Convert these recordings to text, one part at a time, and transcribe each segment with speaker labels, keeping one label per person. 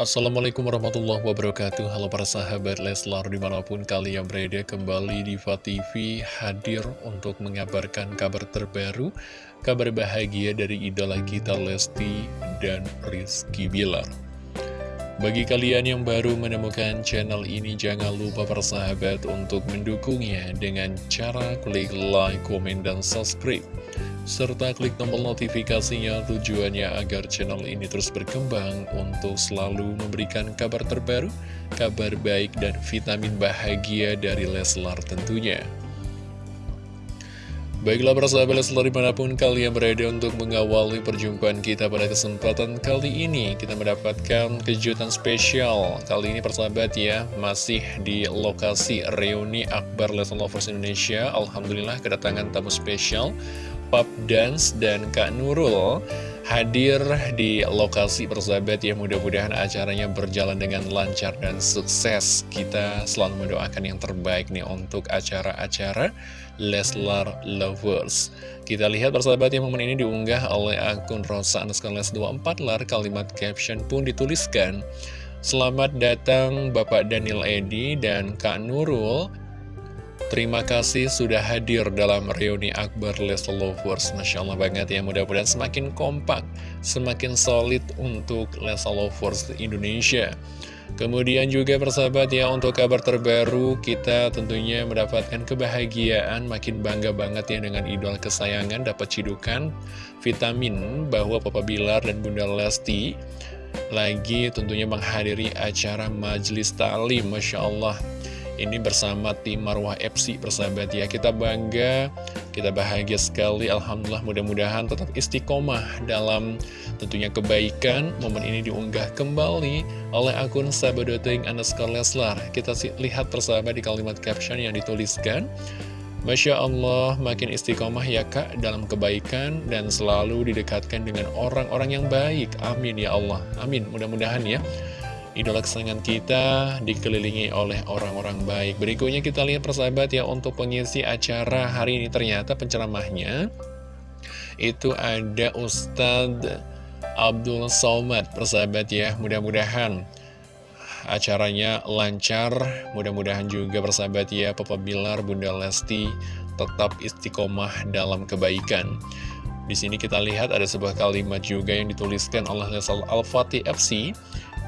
Speaker 1: Assalamualaikum warahmatullahi wabarakatuh. Halo para sahabat Leslar di mana pun kalian berada kembali di TV hadir untuk mengabarkan kabar terbaru Kabar bahagia dari idola kita Lesti dan Rizky Bilar. Bagi kalian yang baru menemukan channel ini jangan lupa para sahabat untuk mendukungnya Dengan cara klik like, komen, dan subscribe serta klik tombol notifikasinya tujuannya agar channel ini terus berkembang untuk selalu memberikan kabar terbaru, kabar baik dan vitamin bahagia dari Leslar tentunya. Baiklah para sahabat Leslar di mana pun kalian berada untuk mengawali perjumpaan kita pada kesempatan kali ini Kita mendapatkan kejutan spesial. Kali ini persahabat ya masih di lokasi reuni Akbar Leslar Lovers Indonesia. Alhamdulillah kedatangan tamu spesial Pop Dance dan Kak Nurul hadir di lokasi persahabat ya. Mudah-mudahan acaranya berjalan dengan lancar dan sukses. Kita selalu mendoakan yang terbaik nih untuk acara-acara Leslar Lovers. Kita lihat persahabat yang momen ini diunggah oleh akun Rosa Les 24 lar kalimat caption pun dituliskan. Selamat datang Bapak Daniel Edi dan Kak Nurul Terima kasih sudah hadir dalam reuni Akbar Leslie Lovers. Masya Allah banget ya mudah-mudahan semakin kompak Semakin solid untuk Leslie Lovers Indonesia. Kemudian juga persahabat ya untuk kabar terbaru kita tentunya mendapatkan kebahagiaan Makin bangga banget ya dengan idol kesayangan dapat cidukan vitamin bahwa Papa Bilar dan Bunda Lesti Lagi tentunya menghadiri acara Majelis Ta'lim Masya Allah ini bersama tim Marwah FC persahabat ya Kita bangga, kita bahagia sekali Alhamdulillah mudah-mudahan tetap istiqomah dalam tentunya kebaikan Momen ini diunggah kembali oleh akun sahabat.ing underscore Leslar Kita lihat persahabat di kalimat caption yang dituliskan Masya Allah, makin istiqomah ya kak dalam kebaikan dan selalu didekatkan dengan orang-orang yang baik. Amin ya Allah. Amin. Mudah-mudahan ya idola kesayangan kita dikelilingi oleh orang-orang baik. Berikutnya kita lihat persahabat ya untuk pengisi acara hari ini ternyata penceramahnya itu ada Ustadz Abdul Somad. Persahabat ya mudah-mudahan acaranya lancar. Mudah-mudahan juga persahabat ya Papa Bilar Bunda Lesti tetap istiqomah dalam kebaikan. Di sini kita lihat ada sebuah kalimat juga yang dituliskan oleh Al-Fatih FC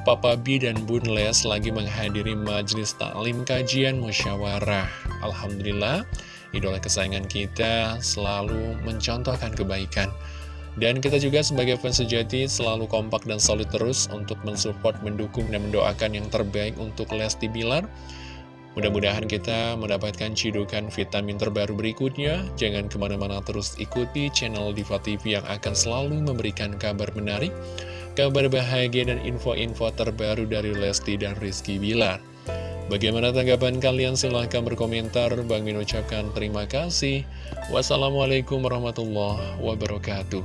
Speaker 1: Papa B dan Bun Les lagi menghadiri majelis taklim kajian musyawarah. Alhamdulillah, idola kesayangan kita selalu mencontohkan kebaikan. Dan kita juga sebagai fans sejati selalu kompak dan solid terus untuk mensupport, mendukung, dan mendoakan yang terbaik untuk Lesti Bilar. Mudah-mudahan kita mendapatkan cidukan vitamin terbaru berikutnya. Jangan ke mana-mana terus ikuti channel Diva TV yang akan selalu memberikan kabar menarik kabar bahagia dan info-info terbaru dari Lesti dan Rizky Bilar. Bagaimana tanggapan kalian? Silahkan berkomentar. Bang Min ucapkan terima kasih. Wassalamualaikum warahmatullahi wabarakatuh.